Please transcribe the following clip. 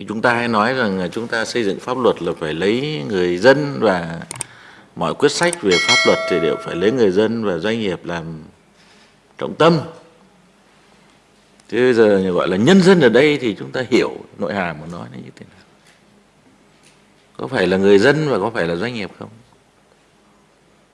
thì chúng ta hay nói rằng chúng ta xây dựng pháp luật là phải lấy người dân và mọi quyết sách về pháp luật thì đều phải lấy người dân và doanh nghiệp làm trọng tâm. Thế bây giờ gọi là nhân dân ở đây thì chúng ta hiểu nội hàm của nó như thế nào. Có phải là người dân và có phải là doanh nghiệp không?